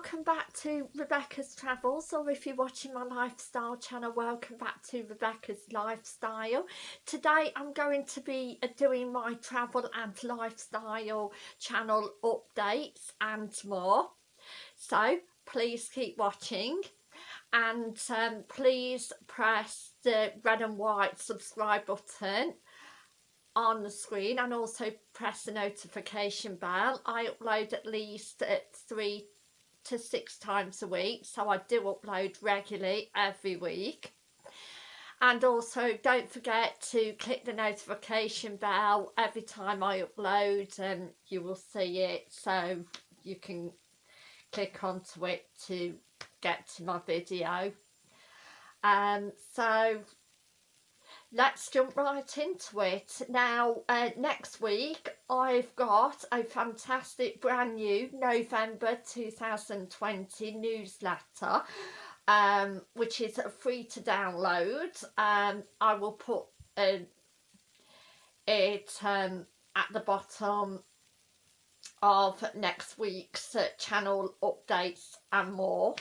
welcome back to Rebecca's Travels or if you're watching my lifestyle channel welcome back to Rebecca's Lifestyle. Today I'm going to be uh, doing my travel and lifestyle channel updates and more so please keep watching and um, please press the red and white subscribe button on the screen and also press the notification bell. I upload at least at three to six times a week so I do upload regularly every week. And also don't forget to click the notification bell every time I upload and you will see it so you can click onto it to get to my video. Um so let's jump right into it. Now uh, next week I've got a fantastic brand new November 2020 newsletter um, which is free to download. Um, I will put uh, it um, at the bottom of next week's uh, channel updates and more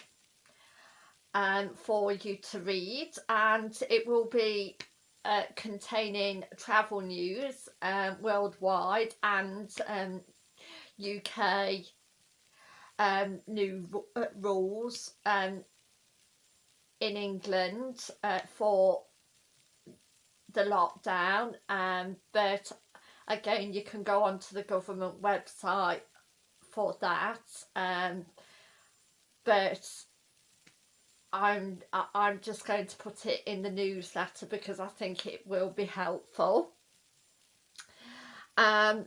um, for you to read. And it will be uh, containing travel news um, worldwide and um, UK um, new uh, rules um, in England uh, for the lockdown um, but again you can go onto the government website for that um, but I'm I'm just going to put it in the newsletter because I think it will be helpful. Um,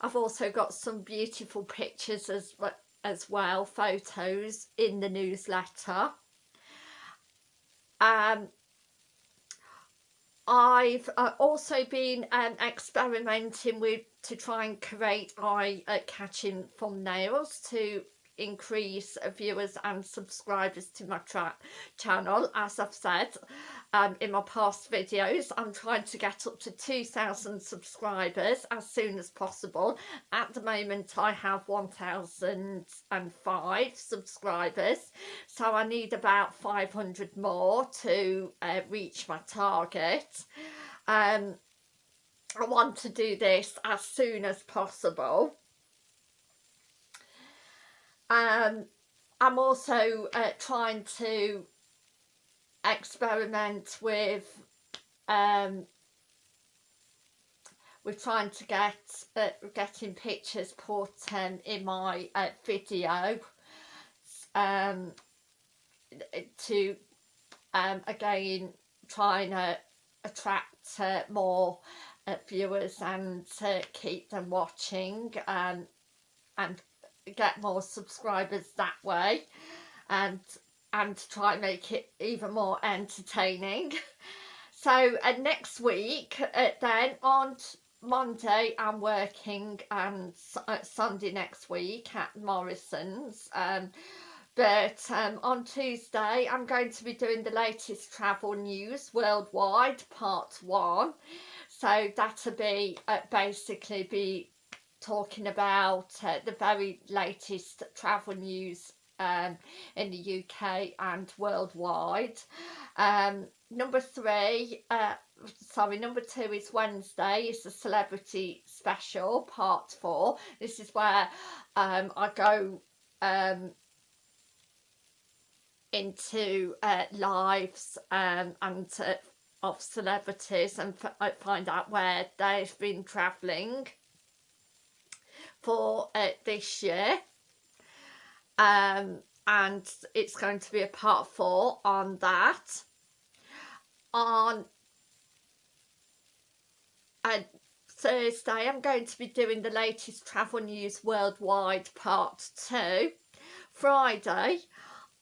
I've also got some beautiful pictures as as well, photos in the newsletter. Um, I've uh, also been um, experimenting with to try and create eye-catching uh, thumbnails to increase viewers and subscribers to my channel as I've said um, in my past videos. I'm trying to get up to 2,000 subscribers as soon as possible. At the moment I have 1,005 subscribers so I need about 500 more to uh, reach my target. Um, I want to do this as soon as possible um, I'm also uh, trying to experiment with um, we're trying to get uh, getting pictures put um, in my uh, video. Um, to um, again trying to attract uh, more uh, viewers and to keep them watching um, and get more subscribers that way and and try and make it even more entertaining. So uh, next week uh, then on Monday I'm working and uh, Sunday next week at Morrison's um, but um, on Tuesday I'm going to be doing the latest travel news worldwide part one. So that'll be uh, basically be talking about uh, the very latest travel news um, in the UK and worldwide. Um, number three, uh, sorry, number two is Wednesday, it's a celebrity special, part four. This is where um, I go um, into uh, lives um, and uh, of celebrities and find out where they've been travelling for uh, this year. Um, and it's going to be a part four on that. On Thursday I'm going to be doing the latest travel news worldwide part two. Friday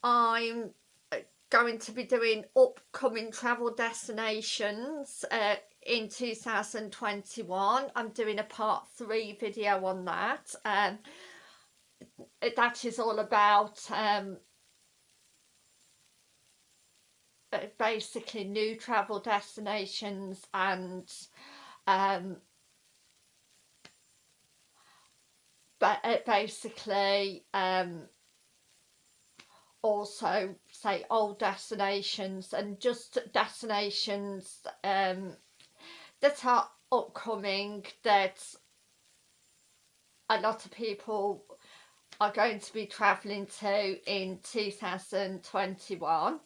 I'm uh, going to be doing upcoming travel destinations uh, in 2021 I'm doing a part three video on that. Um, that is all about um, basically new travel destinations and um, but it basically um, also say old destinations and just destinations um, that are upcoming that a lot of people are going to be travelling to in 2021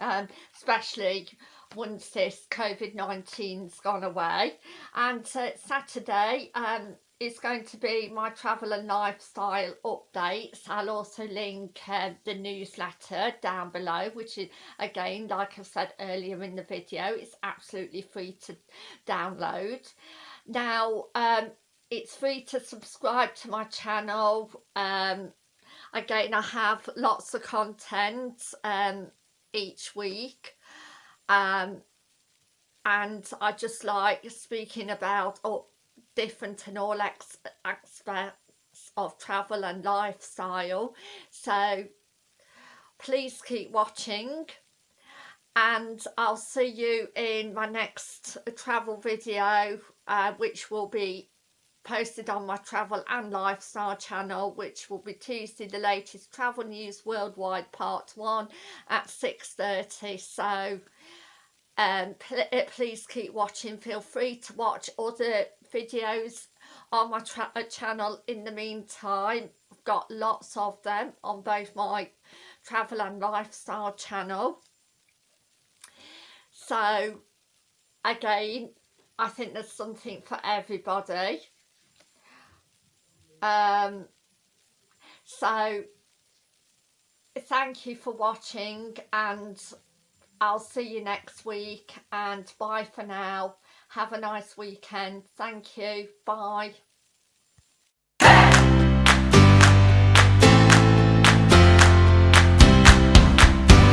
um, especially once this COVID-19's gone away. And uh, Saturday um, is going to be my travel and lifestyle updates. I'll also link uh, the newsletter down below which is again like I said earlier in the video it's absolutely free to download. Now um, it's free to subscribe to my channel. Um, again I have lots of content um, each week. Um, and I just like speaking about different and all aspects of travel and lifestyle. So please keep watching and I'll see you in my next travel video uh, which will be posted on my travel and lifestyle channel which will be Tuesday the latest travel news worldwide part 1 at 6.30 so um, pl please keep watching. Feel free to watch other videos on my uh, channel in the meantime. I've got lots of them on both my travel and lifestyle channel. So again I think there's something for everybody. Um, so thank you for watching and I'll see you next week and bye for now. Have a nice weekend. Thank you. Bye